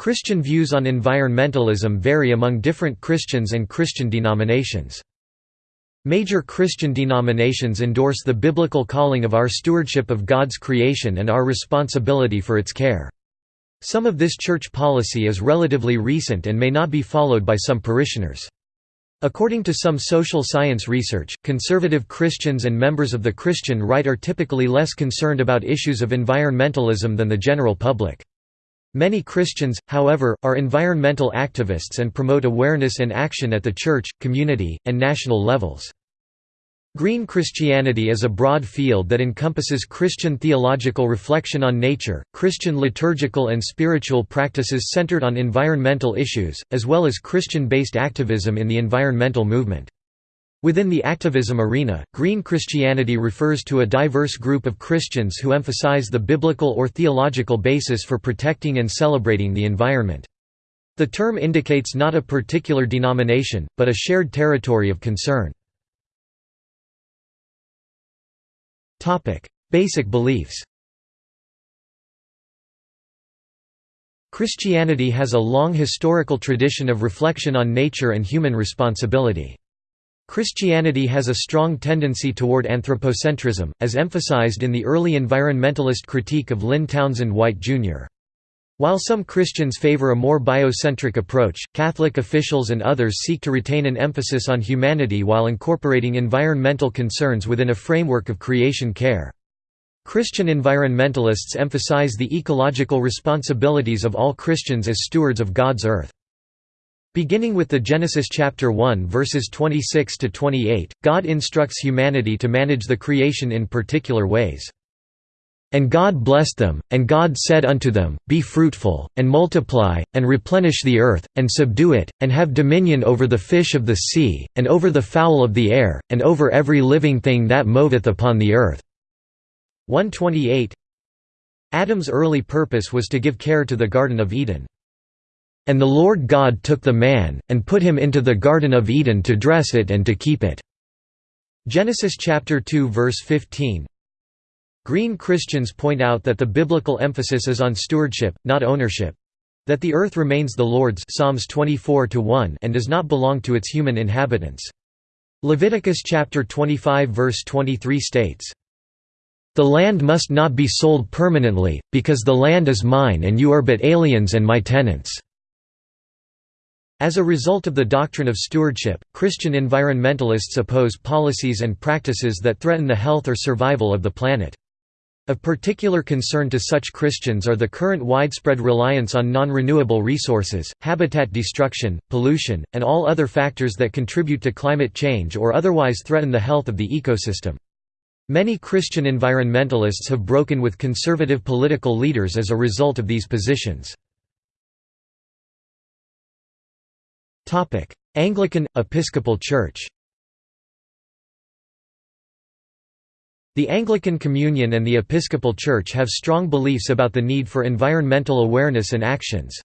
Christian views on environmentalism vary among different Christians and Christian denominations. Major Christian denominations endorse the biblical calling of our stewardship of God's creation and our responsibility for its care. Some of this church policy is relatively recent and may not be followed by some parishioners. According to some social science research, conservative Christians and members of the Christian right are typically less concerned about issues of environmentalism than the general public. Many Christians, however, are environmental activists and promote awareness and action at the church, community, and national levels. Green Christianity is a broad field that encompasses Christian theological reflection on nature, Christian liturgical and spiritual practices centered on environmental issues, as well as Christian-based activism in the environmental movement. Within the activism arena, Green Christianity refers to a diverse group of Christians who emphasize the biblical or theological basis for protecting and celebrating the environment. The term indicates not a particular denomination, but a shared territory of concern. Basic beliefs Christianity has a long historical tradition of reflection on nature and human responsibility. Christianity has a strong tendency toward anthropocentrism, as emphasized in the early environmentalist critique of Lynn Townsend White, Jr. While some Christians favor a more biocentric approach, Catholic officials and others seek to retain an emphasis on humanity while incorporating environmental concerns within a framework of creation care. Christian environmentalists emphasize the ecological responsibilities of all Christians as stewards of God's earth. Beginning with the Genesis chapter 1 verses 26 to 28, God instructs humanity to manage the creation in particular ways. And God blessed them, and God said unto them, Be fruitful, and multiply, and replenish the earth, and subdue it, and have dominion over the fish of the sea, and over the fowl of the air, and over every living thing that moveth upon the earth." 128 Adam's early purpose was to give care to the Garden of Eden. And the Lord God took the man, and put him into the Garden of Eden to dress it and to keep it." Genesis chapter 2 verse 15 Green Christians point out that the biblical emphasis is on stewardship, not ownership. That the earth remains the Lord's Psalms 24 and does not belong to its human inhabitants. Leviticus chapter 25 verse 23 states, "...the land must not be sold permanently, because the land is mine and you are but aliens and my tenants." As a result of the doctrine of stewardship, Christian environmentalists oppose policies and practices that threaten the health or survival of the planet. Of particular concern to such Christians are the current widespread reliance on non-renewable resources, habitat destruction, pollution, and all other factors that contribute to climate change or otherwise threaten the health of the ecosystem. Many Christian environmentalists have broken with conservative political leaders as a result of these positions. Anglican, Episcopal Church. The Anglican Communion and the Episcopal Church have strong beliefs about the need for environmental awareness and actions.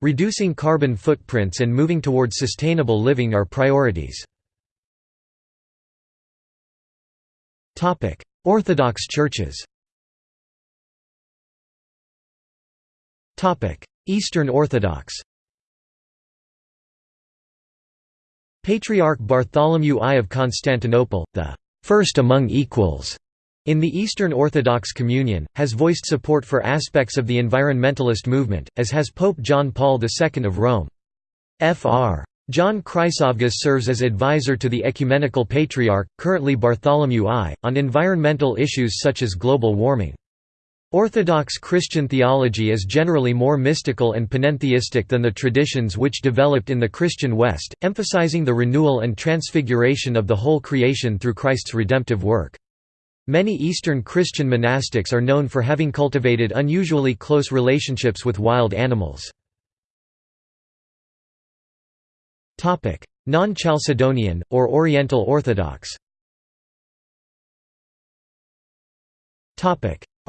Reducing carbon footprints and moving towards sustainable living are priorities. Orthodox churches. Eastern Orthodox Patriarch Bartholomew I of Constantinople, the first among equals in the Eastern Orthodox Communion, has voiced support for aspects of the environmentalist movement, as has Pope John Paul II of Rome. Fr. John Chryssavgis serves as advisor to the Ecumenical Patriarch, currently Bartholomew I, on environmental issues such as global warming. Orthodox Christian theology is generally more mystical and panentheistic than the traditions which developed in the Christian West, emphasizing the renewal and transfiguration of the whole creation through Christ's redemptive work. Many Eastern Christian monastics are known for having cultivated unusually close relationships with wild animals. Non-Chalcedonian, or Oriental Orthodox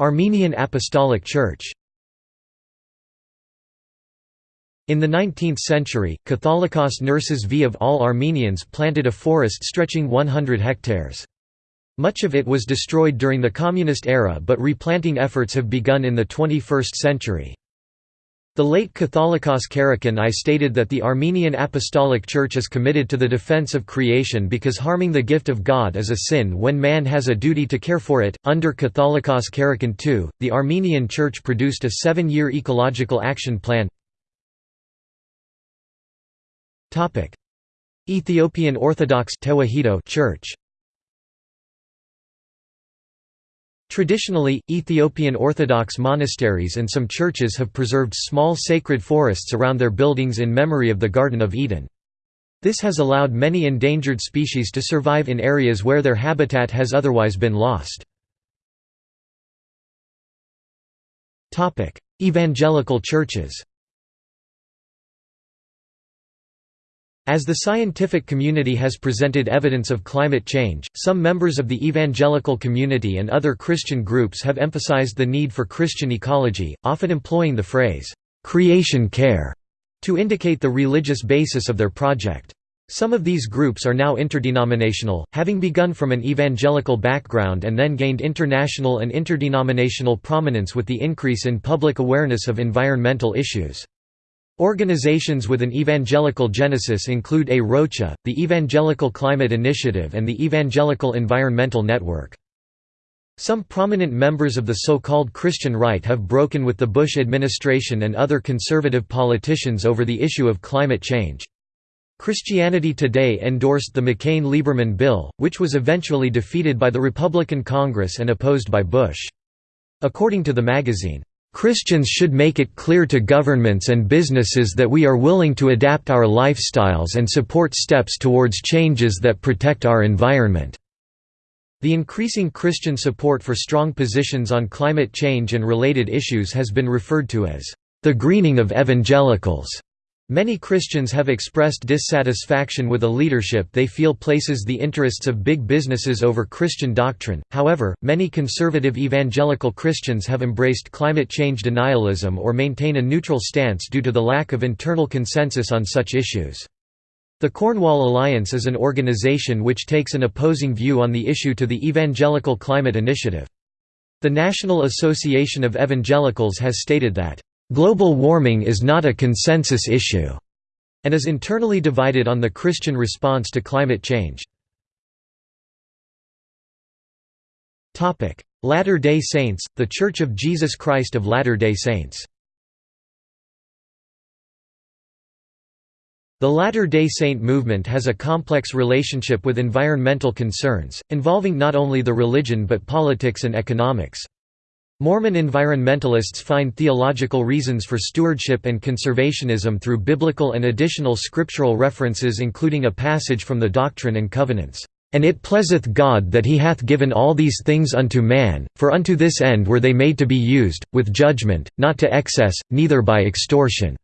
Armenian Apostolic Church In the 19th century, Catholicos Nerses V of all Armenians planted a forest stretching 100 hectares. Much of it was destroyed during the communist era but replanting efforts have begun in the 21st century. The late Catholicos Karekin I stated that the Armenian Apostolic Church is committed to the defense of creation because harming the gift of God is a sin when man has a duty to care for it. Under Catholicos Karekin II, the Armenian Church produced a seven year ecological action plan. Ethiopian Orthodox Church Traditionally, Ethiopian Orthodox monasteries and some churches have preserved small sacred forests around their buildings in memory of the Garden of Eden. This has allowed many endangered species to survive in areas where their habitat has otherwise been lost. Evangelical churches As the scientific community has presented evidence of climate change, some members of the evangelical community and other Christian groups have emphasized the need for Christian ecology, often employing the phrase, "'creation care' to indicate the religious basis of their project. Some of these groups are now interdenominational, having begun from an evangelical background and then gained international and interdenominational prominence with the increase in public awareness of environmental issues. Organizations with an evangelical genesis include A Rocha, the Evangelical Climate Initiative and the Evangelical Environmental Network. Some prominent members of the so-called Christian right have broken with the Bush administration and other conservative politicians over the issue of climate change. Christianity Today endorsed the McCain-Lieberman bill, which was eventually defeated by the Republican Congress and opposed by Bush. According to the magazine, Christians should make it clear to governments and businesses that we are willing to adapt our lifestyles and support steps towards changes that protect our environment." The increasing Christian support for strong positions on climate change and related issues has been referred to as, "...the greening of evangelicals." Many Christians have expressed dissatisfaction with a leadership they feel places the interests of big businesses over Christian doctrine. However, many conservative evangelical Christians have embraced climate change denialism or maintain a neutral stance due to the lack of internal consensus on such issues. The Cornwall Alliance is an organization which takes an opposing view on the issue to the Evangelical Climate Initiative. The National Association of Evangelicals has stated that Global warming is not a consensus issue, and is internally divided on the Christian response to climate change. Latter-day Saints, The Church of Jesus Christ of Latter-day Saints The Latter-day Saint movement has a complex relationship with environmental concerns, involving not only the religion but politics and economics. Mormon environmentalists find theological reasons for stewardship and conservationism through biblical and additional scriptural references including a passage from the Doctrine and Covenants, "...and it pleaseth God that he hath given all these things unto man, for unto this end were they made to be used, with judgment, not to excess, neither by extortion."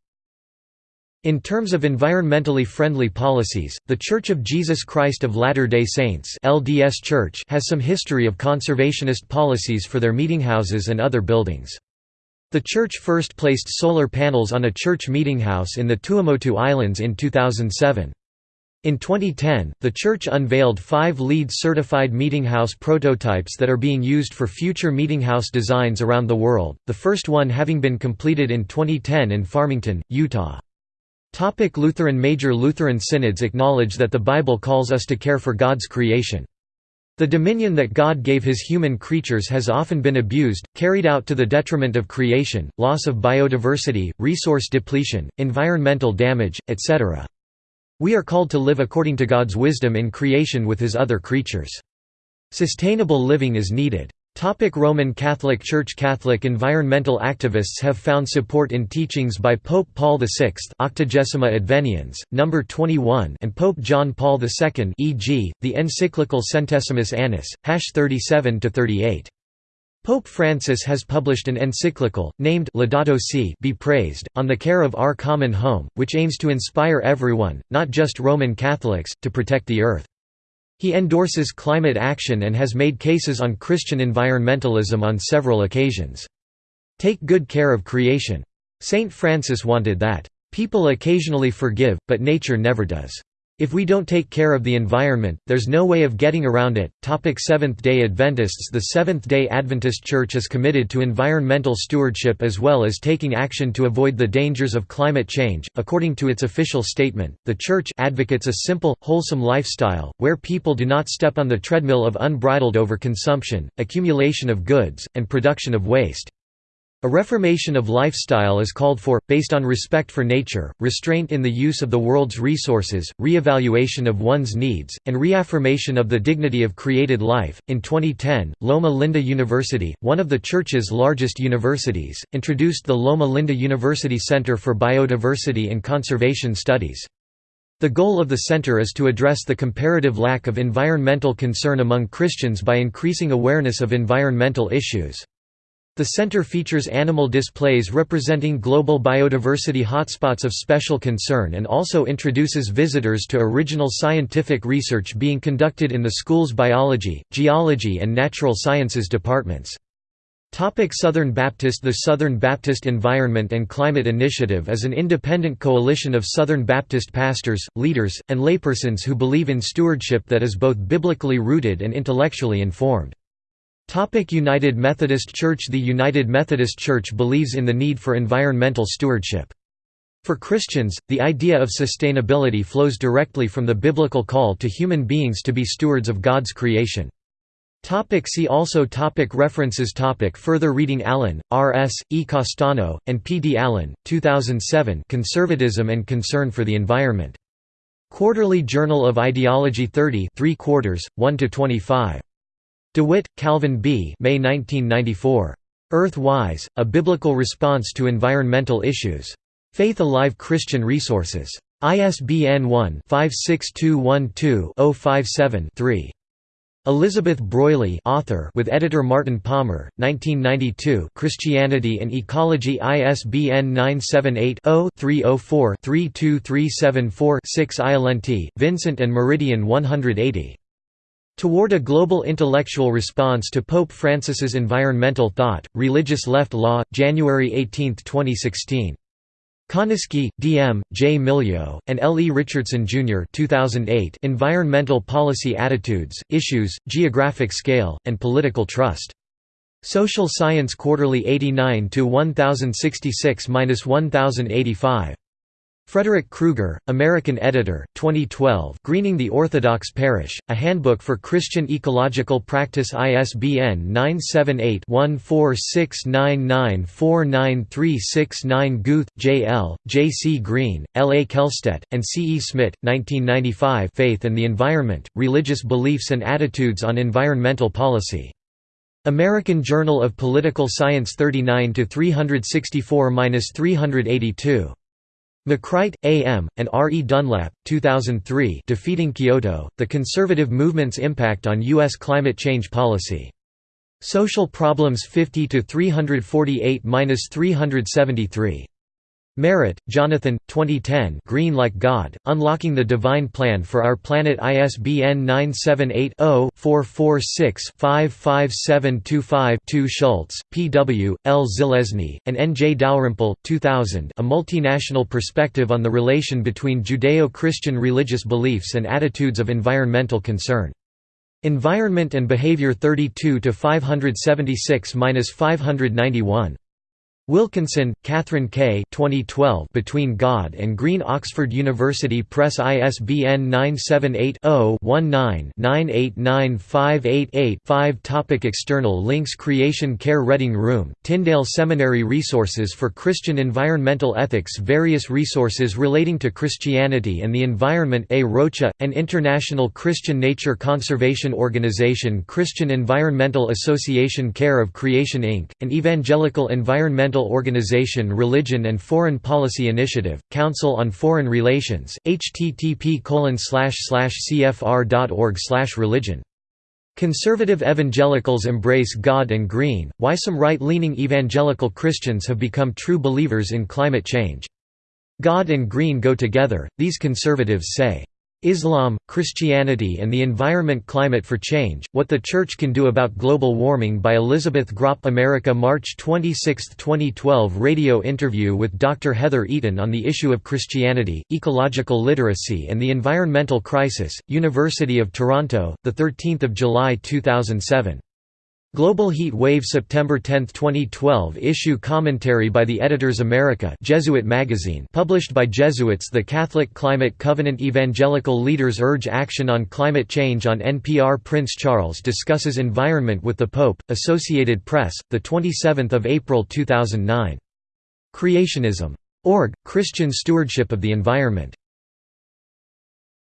In terms of environmentally friendly policies, The Church of Jesus Christ of Latter-day Saints LDS Church has some history of conservationist policies for their meetinghouses and other buildings. The church first placed solar panels on a church meetinghouse in the Tuamotu Islands in 2007. In 2010, the church unveiled five LEED certified meetinghouse prototypes that are being used for future meetinghouse designs around the world, the first one having been completed in 2010 in Farmington, Utah. Topic Lutheran Major Lutheran synods acknowledge that the Bible calls us to care for God's creation. The dominion that God gave his human creatures has often been abused, carried out to the detriment of creation, loss of biodiversity, resource depletion, environmental damage, etc. We are called to live according to God's wisdom in creation with his other creatures. Sustainable living is needed. Topic Roman Catholic Church Catholic environmental activists have found support in teachings by Pope Paul VI Octogesima Adveniens, No. 21 and Pope John Paul II e.g., the encyclical Centesimus Annus, hash 37–38. Pope Francis has published an encyclical, named Laudato Si Be Praised, on the care of our common home, which aims to inspire everyone, not just Roman Catholics, to protect the earth. He endorses climate action and has made cases on Christian environmentalism on several occasions. Take good care of creation. Saint Francis wanted that, "...people occasionally forgive, but nature never does." If we don't take care of the environment, there's no way of getting around it. Topic Seventh-day Adventists The Seventh-day Adventist Church is committed to environmental stewardship as well as taking action to avoid the dangers of climate change. According to its official statement, the church advocates a simple, wholesome lifestyle where people do not step on the treadmill of unbridled overconsumption, accumulation of goods, and production of waste. A reformation of lifestyle is called for, based on respect for nature, restraint in the use of the world's resources, re-evaluation of one's needs, and reaffirmation of the dignity of created life. In 2010, Loma Linda University, one of the Church's largest universities, introduced the Loma Linda University Center for Biodiversity and Conservation Studies. The goal of the center is to address the comparative lack of environmental concern among Christians by increasing awareness of environmental issues. The center features animal displays representing global biodiversity hotspots of special concern and also introduces visitors to original scientific research being conducted in the school's biology, geology and natural sciences departments. Topic Southern Baptist The Southern Baptist Environment and Climate Initiative is an independent coalition of Southern Baptist pastors, leaders, and laypersons who believe in stewardship that is both biblically rooted and intellectually informed. United Methodist Church The United Methodist Church believes in the need for environmental stewardship. For Christians, the idea of sustainability flows directly from the biblical call to human beings to be stewards of God's creation. Topic see also topic References topic Further reading Allen, R. S., E. Costano, and P. D. Allen, 2007 Conservatism and Concern for the Environment. Quarterly Journal of Ideology 30 3 quarters, 1–25. DeWitt, Calvin B. May 1994. Earth-Wise, A Biblical Response to Environmental Issues. Faith Alive Christian Resources. ISBN 1-56212-057-3. Elizabeth Breuilly author with editor Martin Palmer, 1992 Christianity and Ecology ISBN 978-0-304-32374-6 Ialenti, Vincent and Meridian 180. Toward a Global Intellectual Response to Pope Francis's Environmental Thought, Religious Left Law, January 18, 2016. Konisky, D. M., J. Milyo, and L. E. Richardson, Jr. 2008 Environmental Policy Attitudes, Issues, Geographic Scale, and Political Trust. Social Science Quarterly 89–1066–1085. Frederick Krueger, American editor, 2012 Greening the Orthodox Parish, A Handbook for Christian Ecological Practice ISBN 978-1469949369 Guth, J. L., J. C. Green, L. A. Kellstedt, and C. E. Smith, 1995 Faith and the Environment, Religious Beliefs and Attitudes on Environmental Policy. American Journal of Political Science 39 364–382. McCright, A.M., and R. E. Dunlap, 2003 Defeating Kyoto, The Conservative Movement's Impact on U.S. Climate Change Policy. Social Problems 50–348–373 Merritt, Jonathan, 2010 Green Like God, Unlocking the Divine Plan for Our Planet ISBN 978-0-446-55725-2 Schultz, P. W., L. Zelezny, and N. J. Dalrymple, 2000 A Multinational Perspective on the Relation Between Judeo-Christian Religious Beliefs and Attitudes of Environmental Concern. Environment and Behavior 32 576–591. Wilkinson, Katharine K. 2012 Between God and Green Oxford University Press ISBN 978-0-19-989588-5 Topic External links Creation Care Reading Room, Tyndale Seminary Resources for Christian Environmental Ethics Various resources relating to Christianity and the environment A. Rocha, an international Christian nature conservation organization Christian Environmental Association Care of Creation Inc., an evangelical environmental Organization Religion and Foreign Policy Initiative, Council on Foreign Relations, http cfr.org religion. Conservative evangelicals embrace God and green, why some right-leaning evangelical Christians have become true believers in climate change. God and green go together, these conservatives say. Islam, Christianity and the Environment Climate for Change, What the Church Can Do About Global Warming by Elizabeth Groppe America March 26, 2012 Radio interview with Dr. Heather Eaton on the issue of Christianity, ecological literacy and the environmental crisis, University of Toronto, 13 July 2007. Global Heat Wave September 10, 2012 issue commentary by the Editors America Jesuit magazine published by Jesuits The Catholic Climate Covenant Evangelical Leaders Urge Action on Climate Change on NPR Prince Charles discusses environment with the Pope, Associated Press, 27 April 2009. Creationism. Org, Christian Stewardship of the Environment.